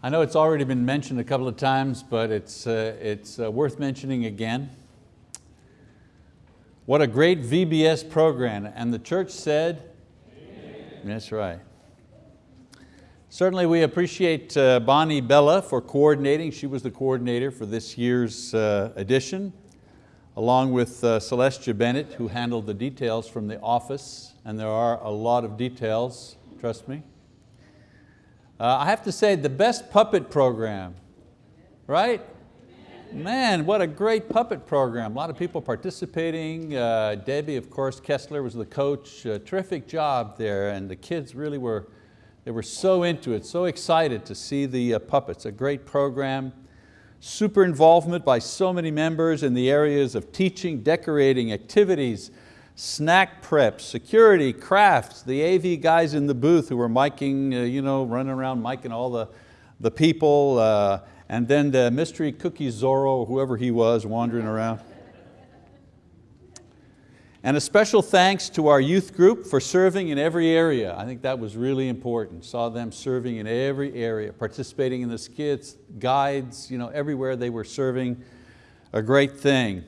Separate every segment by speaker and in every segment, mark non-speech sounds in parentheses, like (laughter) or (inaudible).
Speaker 1: I know it's already been mentioned a couple of times, but it's, uh, it's uh, worth mentioning again. What a great VBS program. And the church said, Amen. that's right. Certainly we appreciate uh, Bonnie Bella for coordinating. She was the coordinator for this year's uh, edition, along with uh, Celestia Bennett, who handled the details from the office. And there are a lot of details, trust me. Uh, I have to say, the best puppet program, right? Man, what a great puppet program. A lot of people participating. Uh, Debbie, of course, Kessler was the coach. Uh, terrific job there, and the kids really were, they were so into it, so excited to see the uh, puppets. A great program. Super involvement by so many members in the areas of teaching, decorating, activities, snack prep, security, crafts, the AV guys in the booth who were miking, uh, you know, running around miking all the, the people, uh, and then the mystery cookie Zorro, whoever he was, wandering around. And a special thanks to our youth group for serving in every area. I think that was really important. Saw them serving in every area, participating in the skits, guides, you know, everywhere they were serving, a great thing.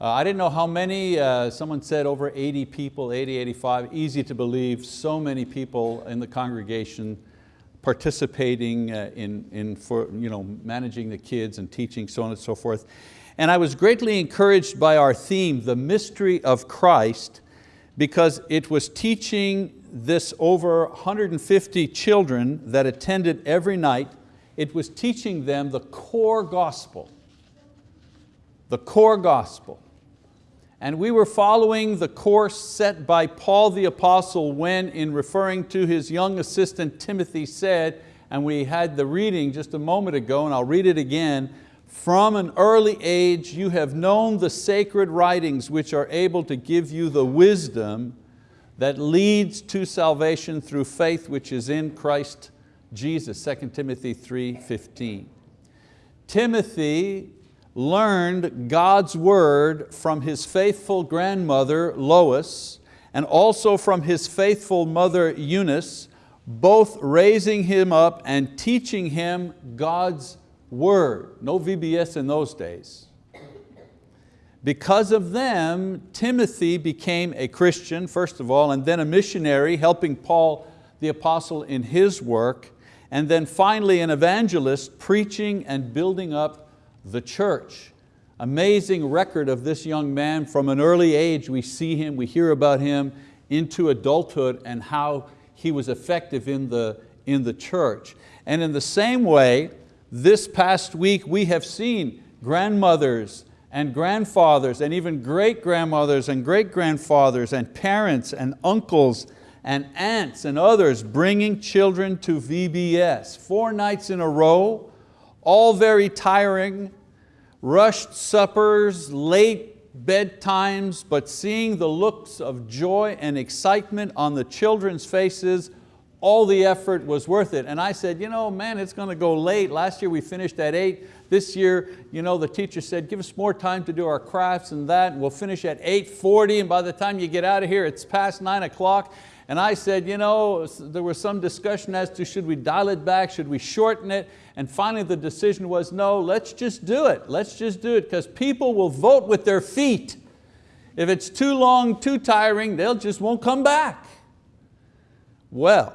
Speaker 1: Uh, I didn't know how many, uh, someone said over 80 people, 80, 85, easy to believe, so many people in the congregation participating uh, in, in for, you know, managing the kids and teaching, so on and so forth. And I was greatly encouraged by our theme, the mystery of Christ, because it was teaching this over 150 children that attended every night, it was teaching them the core gospel, the core gospel and we were following the course set by Paul the Apostle when in referring to his young assistant Timothy said, and we had the reading just a moment ago and I'll read it again, from an early age you have known the sacred writings which are able to give you the wisdom that leads to salvation through faith which is in Christ Jesus, 2 Timothy 3.15. Timothy learned God's word from his faithful grandmother Lois and also from his faithful mother Eunice, both raising him up and teaching him God's word. No VBS in those days. Because of them, Timothy became a Christian, first of all, and then a missionary, helping Paul the apostle in his work, and then finally an evangelist, preaching and building up the church. Amazing record of this young man from an early age. We see him, we hear about him into adulthood and how he was effective in the, in the church. And in the same way, this past week we have seen grandmothers and grandfathers and even great grandmothers and great grandfathers and parents and uncles and aunts and others bringing children to VBS. Four nights in a row, all very tiring, rushed suppers, late bedtimes, but seeing the looks of joy and excitement on the children's faces, all the effort was worth it. And I said, you know, man, it's going to go late. Last year we finished at eight. This year, you know, the teacher said, give us more time to do our crafts and that, and we'll finish at 8.40, and by the time you get out of here, it's past nine o'clock. And I said, you know, there was some discussion as to should we dial it back, should we shorten it? And finally the decision was, no, let's just do it. Let's just do it because people will vote with their feet. If it's too long, too tiring, they'll just won't come back. Well,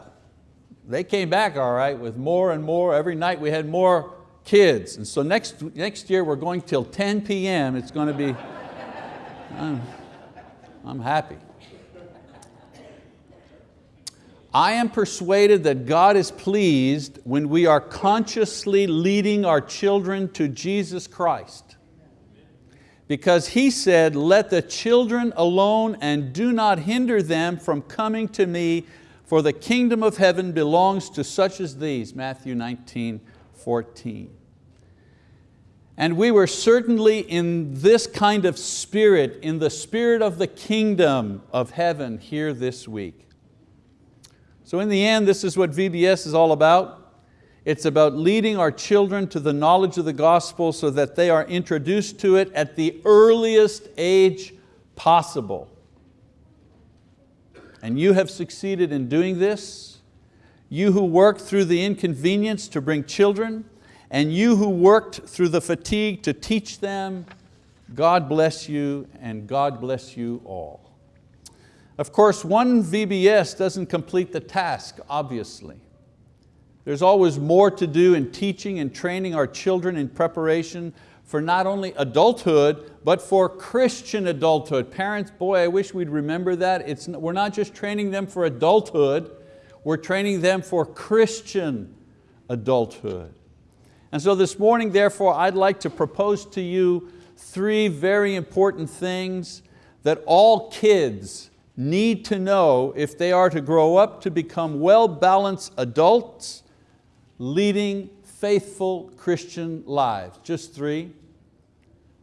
Speaker 1: they came back all right with more and more. Every night we had more kids. And so next, next year we're going till 10 p.m. It's going to be, (laughs) I'm, I'm happy. I am persuaded that God is pleased when we are consciously leading our children to Jesus Christ. Because He said, let the children alone and do not hinder them from coming to me, for the kingdom of heaven belongs to such as these, Matthew 19, 14. And we were certainly in this kind of spirit, in the spirit of the kingdom of heaven here this week. So in the end, this is what VBS is all about. It's about leading our children to the knowledge of the gospel so that they are introduced to it at the earliest age possible. And you have succeeded in doing this. you who worked through the inconvenience to bring children, and you who worked through the fatigue to teach them, God bless you and God bless you all. Of course, one VBS doesn't complete the task, obviously. There's always more to do in teaching and training our children in preparation for not only adulthood, but for Christian adulthood. Parents, boy, I wish we'd remember that. It's, we're not just training them for adulthood, we're training them for Christian adulthood. And so this morning, therefore, I'd like to propose to you three very important things that all kids need to know if they are to grow up to become well-balanced adults leading faithful Christian lives. Just three.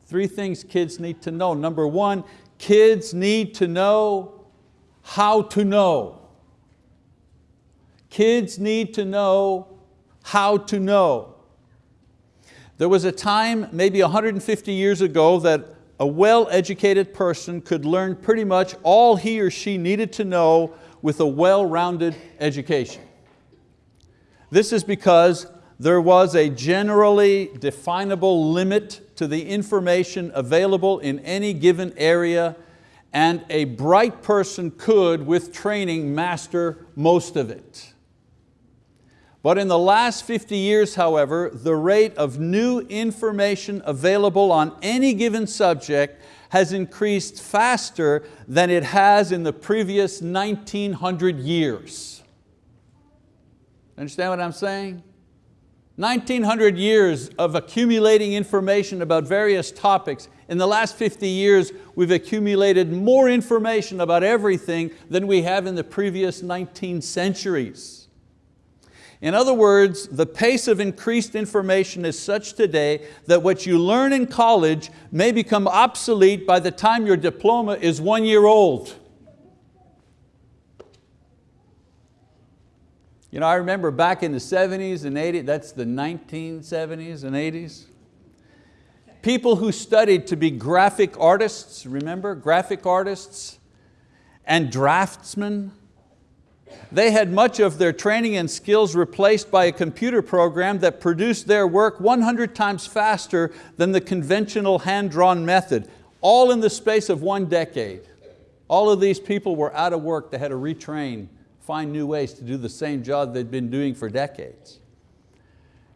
Speaker 1: Three things kids need to know. Number one, kids need to know how to know. Kids need to know how to know. There was a time, maybe 150 years ago, that a well-educated person could learn pretty much all he or she needed to know with a well-rounded education. This is because there was a generally definable limit to the information available in any given area and a bright person could, with training, master most of it. But in the last 50 years, however, the rate of new information available on any given subject has increased faster than it has in the previous 1900 years. Understand what I'm saying? 1900 years of accumulating information about various topics. In the last 50 years, we've accumulated more information about everything than we have in the previous 19 centuries. In other words, the pace of increased information is such today that what you learn in college may become obsolete by the time your diploma is one year old. You know, I remember back in the 70s and 80s, that's the 1970s and 80s, people who studied to be graphic artists, remember, graphic artists and draftsmen, they had much of their training and skills replaced by a computer program that produced their work 100 times faster than the conventional hand-drawn method, all in the space of one decade. All of these people were out of work, they had to retrain, find new ways to do the same job they'd been doing for decades.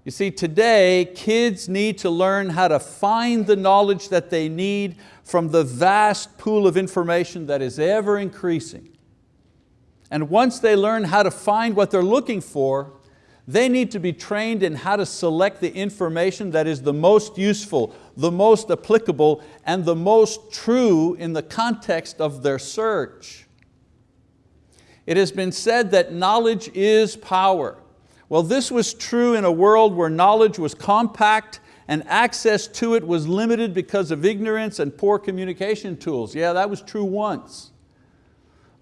Speaker 1: You see, today, kids need to learn how to find the knowledge that they need from the vast pool of information that is ever increasing. And once they learn how to find what they're looking for, they need to be trained in how to select the information that is the most useful, the most applicable, and the most true in the context of their search. It has been said that knowledge is power. Well, this was true in a world where knowledge was compact and access to it was limited because of ignorance and poor communication tools. Yeah, that was true once.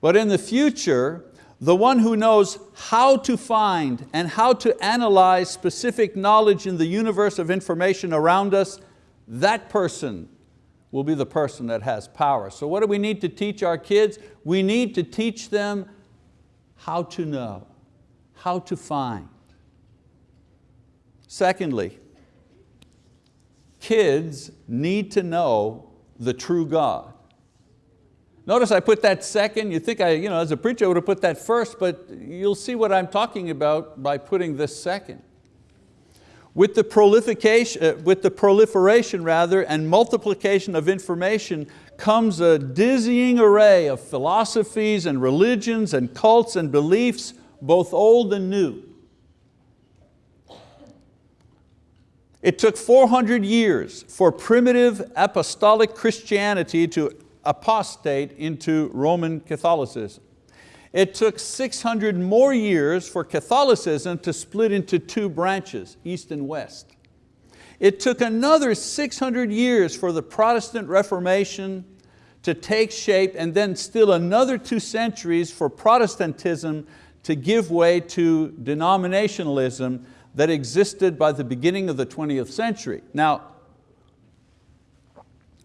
Speaker 1: But in the future, the one who knows how to find and how to analyze specific knowledge in the universe of information around us, that person will be the person that has power. So what do we need to teach our kids? We need to teach them how to know, how to find. Secondly, kids need to know the true God. Notice I put that second, you think I, you know, as a preacher I would have put that first, but you'll see what I'm talking about by putting this second. With the, proliferation, uh, with the proliferation rather, and multiplication of information comes a dizzying array of philosophies and religions and cults and beliefs, both old and new. It took 400 years for primitive apostolic Christianity to apostate into Roman Catholicism. It took 600 more years for Catholicism to split into two branches, East and West. It took another 600 years for the Protestant Reformation to take shape and then still another two centuries for Protestantism to give way to denominationalism that existed by the beginning of the 20th century. Now,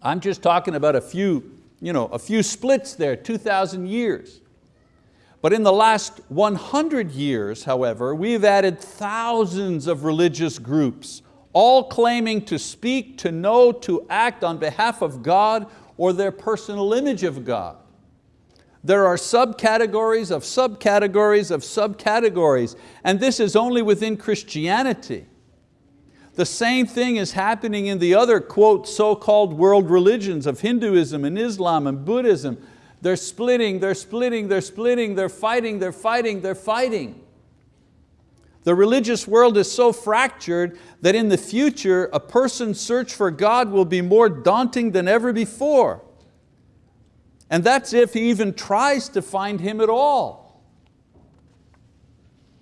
Speaker 1: I'm just talking about a few you know, a few splits there, 2,000 years. But in the last 100 years, however, we've added thousands of religious groups, all claiming to speak, to know, to act on behalf of God or their personal image of God. There are subcategories of subcategories of subcategories, and this is only within Christianity. The same thing is happening in the other, quote, so-called world religions of Hinduism and Islam and Buddhism. They're splitting, they're splitting, they're splitting, they're fighting, they're fighting, they're fighting. The religious world is so fractured that in the future, a person's search for God will be more daunting than ever before. And that's if he even tries to find Him at all.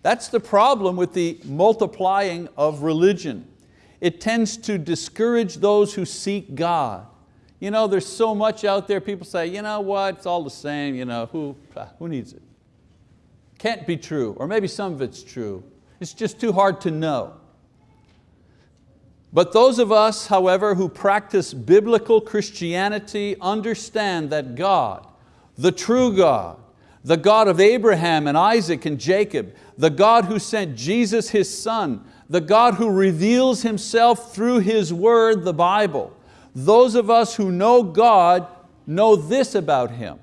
Speaker 1: That's the problem with the multiplying of religion. It tends to discourage those who seek God. You know, there's so much out there, people say, you know what, it's all the same, you know, who, ah, who needs it? Can't be true, or maybe some of it's true. It's just too hard to know. But those of us, however, who practice biblical Christianity understand that God, the true God, the God of Abraham and Isaac and Jacob, the God who sent Jesus His son, the God who reveals Himself through His word, the Bible. Those of us who know God know this about Him.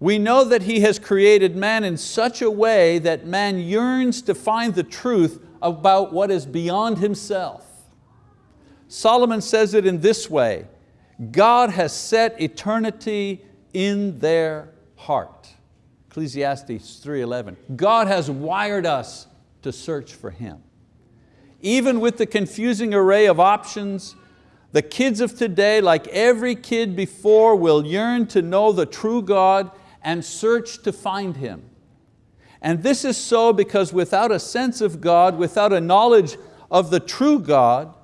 Speaker 1: We know that He has created man in such a way that man yearns to find the truth about what is beyond himself. Solomon says it in this way, God has set eternity in their heart. Ecclesiastes 3.11, God has wired us to search for Him. Even with the confusing array of options, the kids of today, like every kid before, will yearn to know the true God and search to find Him. And this is so because without a sense of God, without a knowledge of the true God,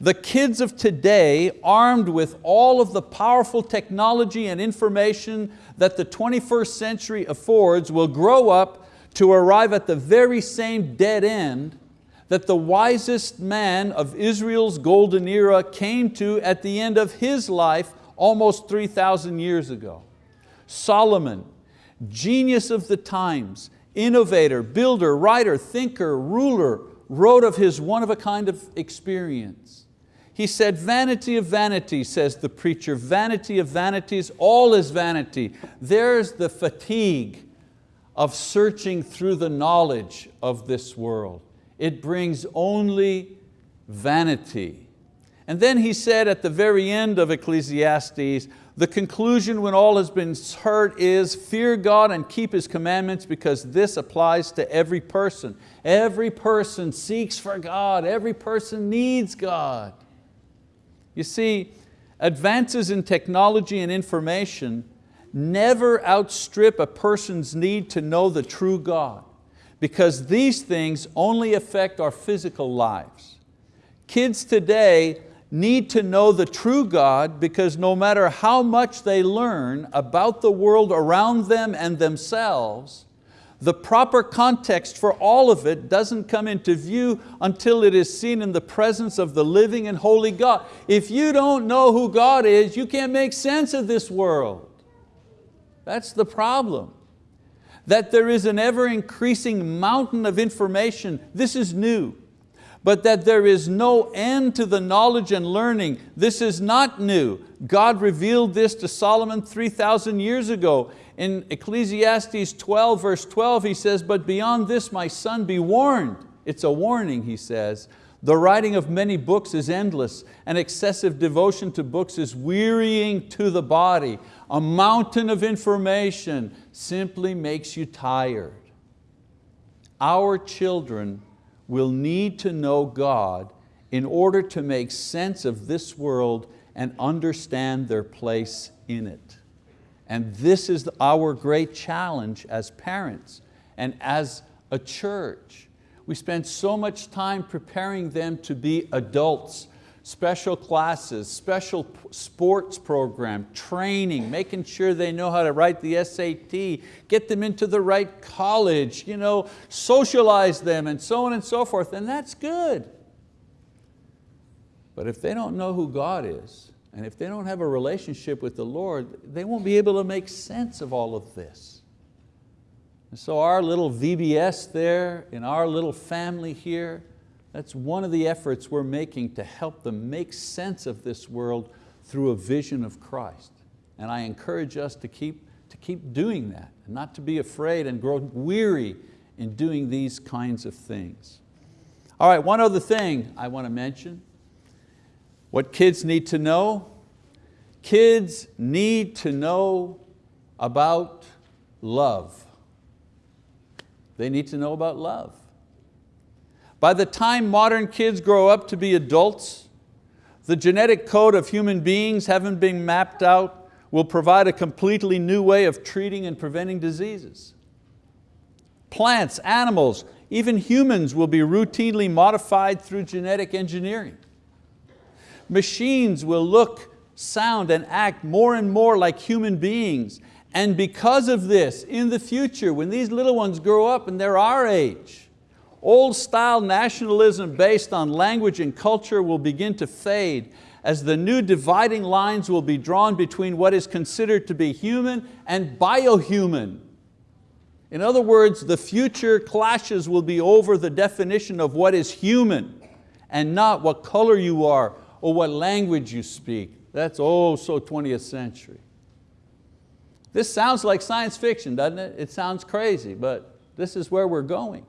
Speaker 1: the kids of today, armed with all of the powerful technology and information that the 21st century affords, will grow up to arrive at the very same dead end that the wisest man of Israel's golden era came to at the end of his life almost 3,000 years ago. Solomon, genius of the times, innovator, builder, writer, thinker, ruler, wrote of his one of a kind of experience. He said, vanity of vanity, says the preacher, vanity of vanities, all is vanity. There's the fatigue of searching through the knowledge of this world. It brings only vanity. And then he said at the very end of Ecclesiastes, the conclusion when all has been heard is fear God and keep His commandments because this applies to every person. Every person seeks for God, every person needs God. You see, advances in technology and information never outstrip a person's need to know the true God because these things only affect our physical lives. Kids today need to know the true God because no matter how much they learn about the world around them and themselves, the proper context for all of it doesn't come into view until it is seen in the presence of the living and holy God. If you don't know who God is, you can't make sense of this world. That's the problem. That there is an ever increasing mountain of information, this is new. But that there is no end to the knowledge and learning, this is not new. God revealed this to Solomon 3,000 years ago in Ecclesiastes 12 verse 12 he says, but beyond this my son be warned. It's a warning he says. The writing of many books is endless and excessive devotion to books is wearying to the body. A mountain of information simply makes you tired. Our children will need to know God in order to make sense of this world and understand their place in it. And this is our great challenge as parents and as a church. We spend so much time preparing them to be adults, special classes, special sports program, training, making sure they know how to write the SAT, get them into the right college, you know, socialize them and so on and so forth, and that's good. But if they don't know who God is, and if they don't have a relationship with the Lord, they won't be able to make sense of all of this. And so our little VBS there, in our little family here, that's one of the efforts we're making to help them make sense of this world through a vision of Christ. And I encourage us to keep, to keep doing that, and not to be afraid and grow weary in doing these kinds of things. All right, one other thing I want to mention. What kids need to know. Kids need to know about love. They need to know about love. By the time modern kids grow up to be adults, the genetic code of human beings having been mapped out will provide a completely new way of treating and preventing diseases. Plants, animals, even humans will be routinely modified through genetic engineering. Machines will look, sound, and act more and more like human beings. And because of this, in the future, when these little ones grow up and they're our age, Old style nationalism based on language and culture will begin to fade as the new dividing lines will be drawn between what is considered to be human and biohuman. In other words, the future clashes will be over the definition of what is human and not what color you are or what language you speak. That's oh so 20th century. This sounds like science fiction, doesn't it? It sounds crazy, but this is where we're going.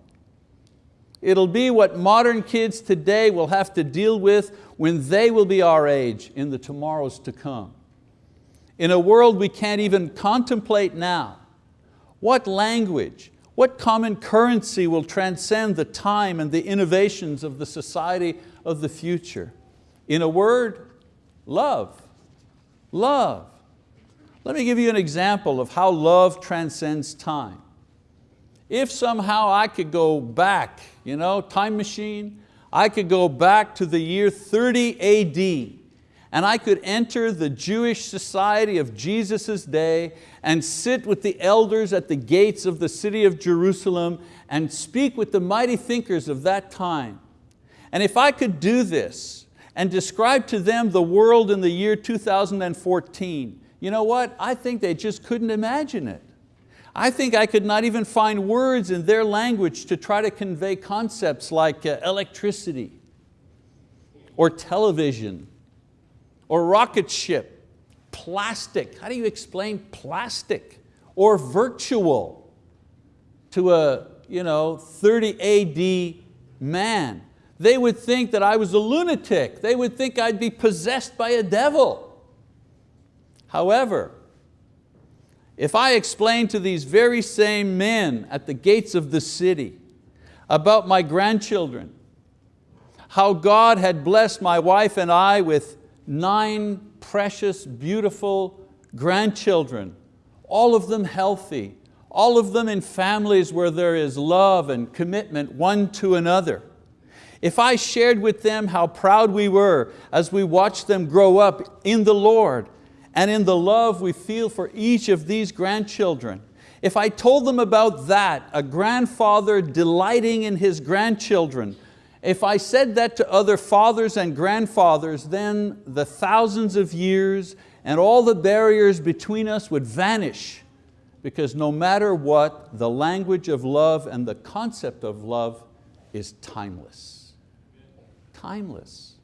Speaker 1: It'll be what modern kids today will have to deal with when they will be our age in the tomorrows to come. In a world we can't even contemplate now, what language, what common currency will transcend the time and the innovations of the society of the future? In a word, love, love. Let me give you an example of how love transcends time. If somehow I could go back, you know, time machine, I could go back to the year 30 AD and I could enter the Jewish society of Jesus' day and sit with the elders at the gates of the city of Jerusalem and speak with the mighty thinkers of that time. And if I could do this and describe to them the world in the year 2014, you know what? I think they just couldn't imagine it. I think I could not even find words in their language to try to convey concepts like uh, electricity or television or rocket ship, plastic. How do you explain plastic? Or virtual to a you know, 30 AD man. They would think that I was a lunatic. They would think I'd be possessed by a devil. However, if I explain to these very same men at the gates of the city about my grandchildren, how God had blessed my wife and I with nine precious, beautiful grandchildren, all of them healthy, all of them in families where there is love and commitment one to another. If I shared with them how proud we were as we watched them grow up in the Lord and in the love we feel for each of these grandchildren. If I told them about that, a grandfather delighting in his grandchildren, if I said that to other fathers and grandfathers, then the thousands of years and all the barriers between us would vanish because no matter what, the language of love and the concept of love is timeless. Timeless.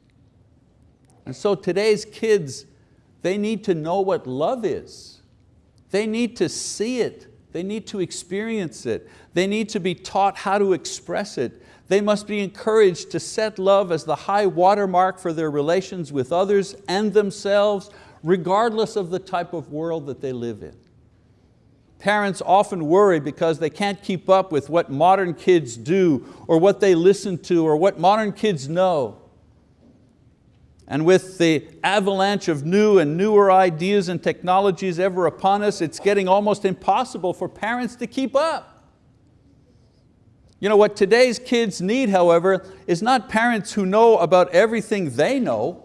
Speaker 1: And so today's kids they need to know what love is. They need to see it. They need to experience it. They need to be taught how to express it. They must be encouraged to set love as the high watermark for their relations with others and themselves, regardless of the type of world that they live in. Parents often worry because they can't keep up with what modern kids do or what they listen to or what modern kids know. And with the avalanche of new and newer ideas and technologies ever upon us, it's getting almost impossible for parents to keep up. You know, what today's kids need, however, is not parents who know about everything they know.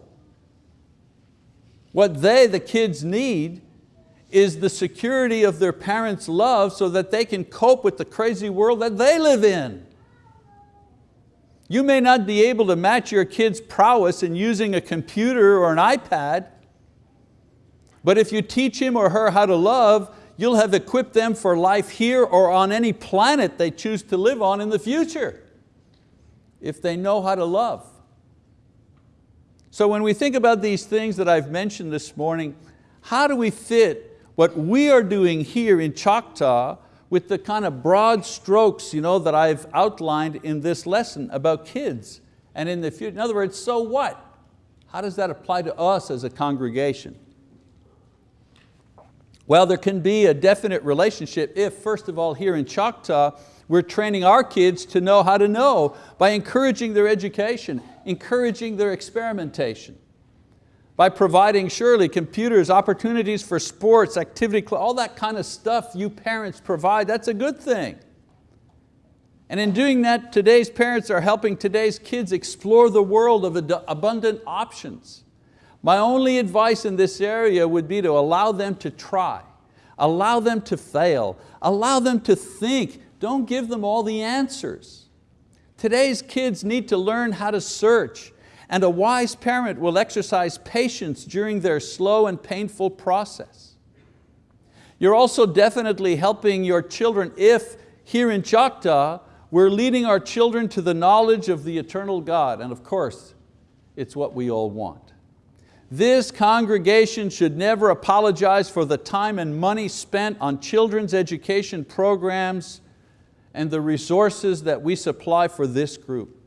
Speaker 1: What they, the kids, need is the security of their parents' love so that they can cope with the crazy world that they live in. You may not be able to match your kid's prowess in using a computer or an iPad, but if you teach him or her how to love, you'll have equipped them for life here or on any planet they choose to live on in the future, if they know how to love. So when we think about these things that I've mentioned this morning, how do we fit what we are doing here in Choctaw with the kind of broad strokes you know, that I've outlined in this lesson about kids and in the future. In other words, so what? How does that apply to us as a congregation? Well, there can be a definite relationship if, first of all, here in Choctaw, we're training our kids to know how to know by encouraging their education, encouraging their experimentation by providing surely computers, opportunities for sports, activity, all that kind of stuff you parents provide, that's a good thing. And in doing that, today's parents are helping today's kids explore the world of abundant options. My only advice in this area would be to allow them to try, allow them to fail, allow them to think, don't give them all the answers. Today's kids need to learn how to search, and a wise parent will exercise patience during their slow and painful process. You're also definitely helping your children if here in Choctaw, we're leading our children to the knowledge of the eternal God, and of course, it's what we all want. This congregation should never apologize for the time and money spent on children's education programs and the resources that we supply for this group.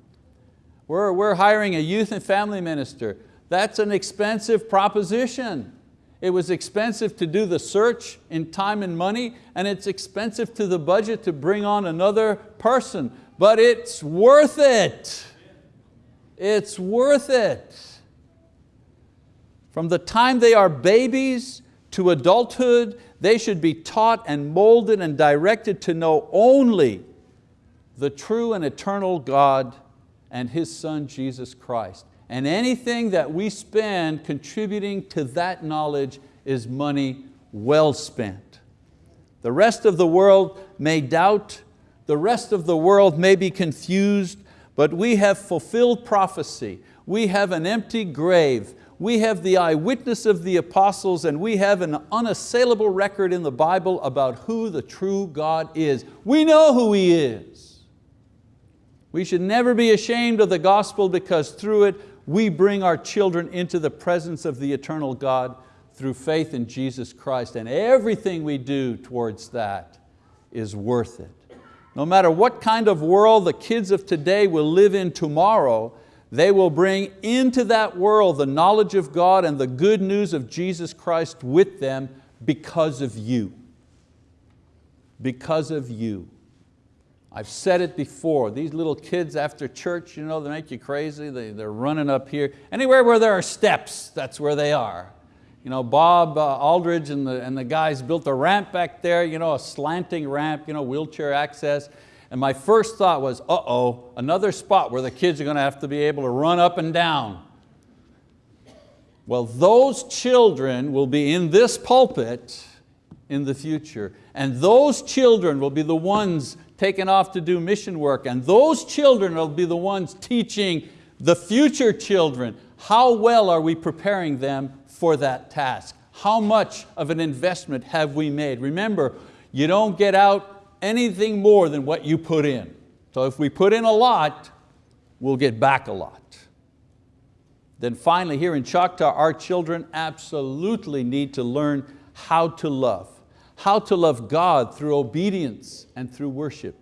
Speaker 1: We're, we're hiring a youth and family minister. That's an expensive proposition. It was expensive to do the search in time and money, and it's expensive to the budget to bring on another person, but it's worth it. It's worth it. From the time they are babies to adulthood, they should be taught and molded and directed to know only the true and eternal God and His Son, Jesus Christ. And anything that we spend contributing to that knowledge is money well spent. The rest of the world may doubt, the rest of the world may be confused, but we have fulfilled prophecy. We have an empty grave. We have the eyewitness of the apostles and we have an unassailable record in the Bible about who the true God is. We know who He is. We should never be ashamed of the gospel because through it we bring our children into the presence of the eternal God through faith in Jesus Christ and everything we do towards that is worth it. No matter what kind of world the kids of today will live in tomorrow, they will bring into that world the knowledge of God and the good news of Jesus Christ with them because of you. Because of you. I've said it before, these little kids after church, you know, they make you crazy, they, they're running up here. Anywhere where there are steps, that's where they are. You know, Bob uh, Aldridge and the, and the guys built a ramp back there, you know, a slanting ramp, you know, wheelchair access. And my first thought was, uh-oh, another spot where the kids are going to have to be able to run up and down. Well, those children will be in this pulpit in the future. And those children will be the ones taken off to do mission work and those children will be the ones teaching the future children. How well are we preparing them for that task? How much of an investment have we made? Remember, you don't get out anything more than what you put in. So if we put in a lot, we'll get back a lot. Then finally here in Choctaw, our children absolutely need to learn how to love how to love God through obedience and through worship,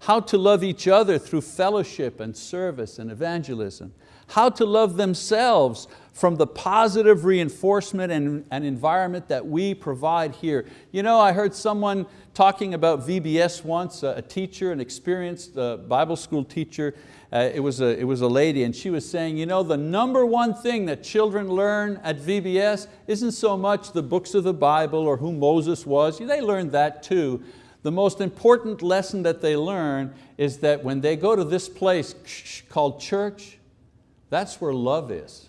Speaker 1: how to love each other through fellowship and service and evangelism, how to love themselves from the positive reinforcement and, and environment that we provide here. You know, I heard someone talking about VBS once, a teacher, an experienced uh, Bible school teacher, uh, it, was a, it was a lady and she was saying, you know, the number one thing that children learn at VBS isn't so much the books of the Bible or who Moses was, they learned that too. The most important lesson that they learn is that when they go to this place called church, that's where love is.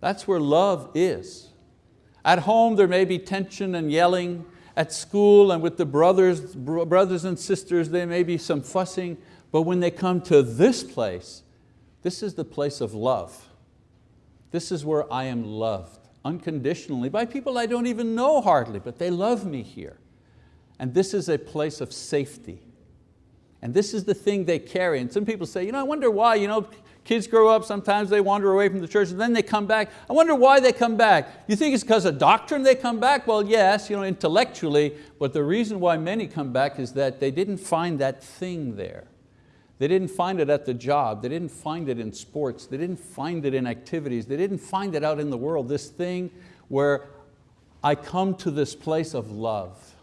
Speaker 1: That's where love is. At home there may be tension and yelling, at school and with the brothers, brothers and sisters there may be some fussing, but when they come to this place, this is the place of love. This is where I am loved. unconditionally by people I don't even know hardly, but they love me here. And this is a place of safety. And this is the thing they carry. And some people say, you know, I wonder why, you know, kids grow up, sometimes they wander away from the church and then they come back. I wonder why they come back. You think it's because of doctrine they come back? Well, yes, you know, intellectually, but the reason why many come back is that they didn't find that thing there. They didn't find it at the job. They didn't find it in sports. They didn't find it in activities. They didn't find it out in the world, this thing where I come to this place of love.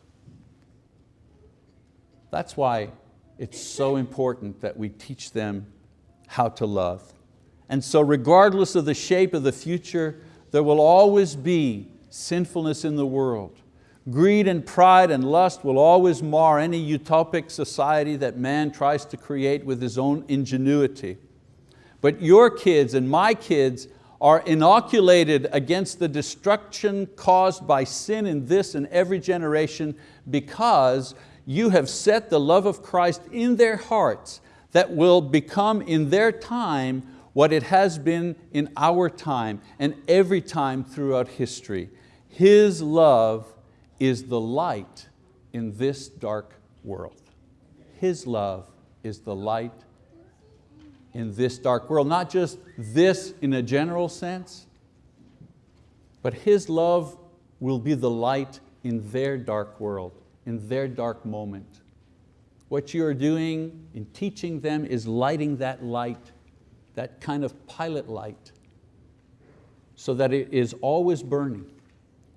Speaker 1: That's why it's so important that we teach them how to love. And so regardless of the shape of the future, there will always be sinfulness in the world. Greed and pride and lust will always mar any utopic society that man tries to create with his own ingenuity. But your kids and my kids are inoculated against the destruction caused by sin in this and every generation because you have set the love of Christ in their hearts that will become in their time what it has been in our time and every time throughout history. His love is the light in this dark world. His love is the light in this dark world. Not just this in a general sense, but His love will be the light in their dark world, in their dark moment. What you are doing in teaching them is lighting that light, that kind of pilot light, so that it is always burning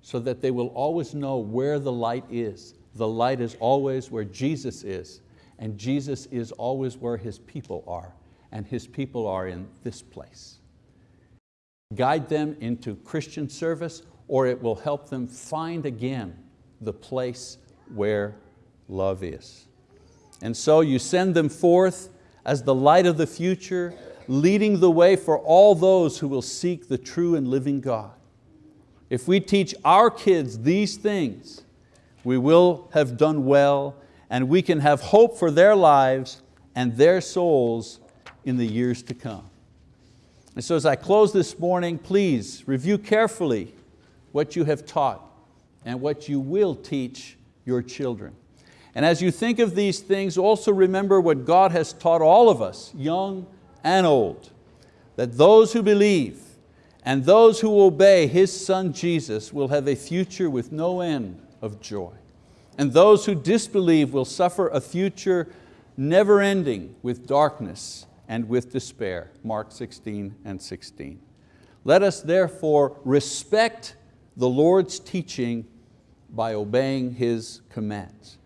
Speaker 1: so that they will always know where the light is. The light is always where Jesus is, and Jesus is always where His people are, and His people are in this place. Guide them into Christian service, or it will help them find again the place where love is. And so you send them forth as the light of the future, leading the way for all those who will seek the true and living God. If we teach our kids these things, we will have done well and we can have hope for their lives and their souls in the years to come. And so as I close this morning, please review carefully what you have taught and what you will teach your children. And as you think of these things, also remember what God has taught all of us, young and old, that those who believe and those who obey His Son Jesus will have a future with no end of joy. And those who disbelieve will suffer a future never ending with darkness and with despair. Mark 16 and 16. Let us therefore respect the Lord's teaching by obeying His commands.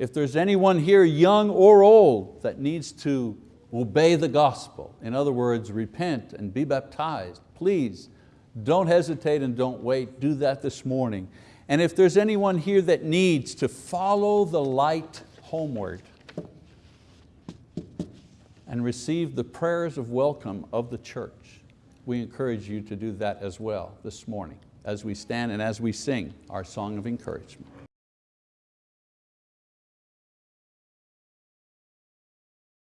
Speaker 1: If there's anyone here, young or old, that needs to obey the gospel, in other words, repent and be baptized, please don't hesitate and don't wait, do that this morning. And if there's anyone here that needs to follow the light homeward and receive the prayers of welcome of the church, we encourage you to do that as well this morning as we stand and as we sing our song of encouragement.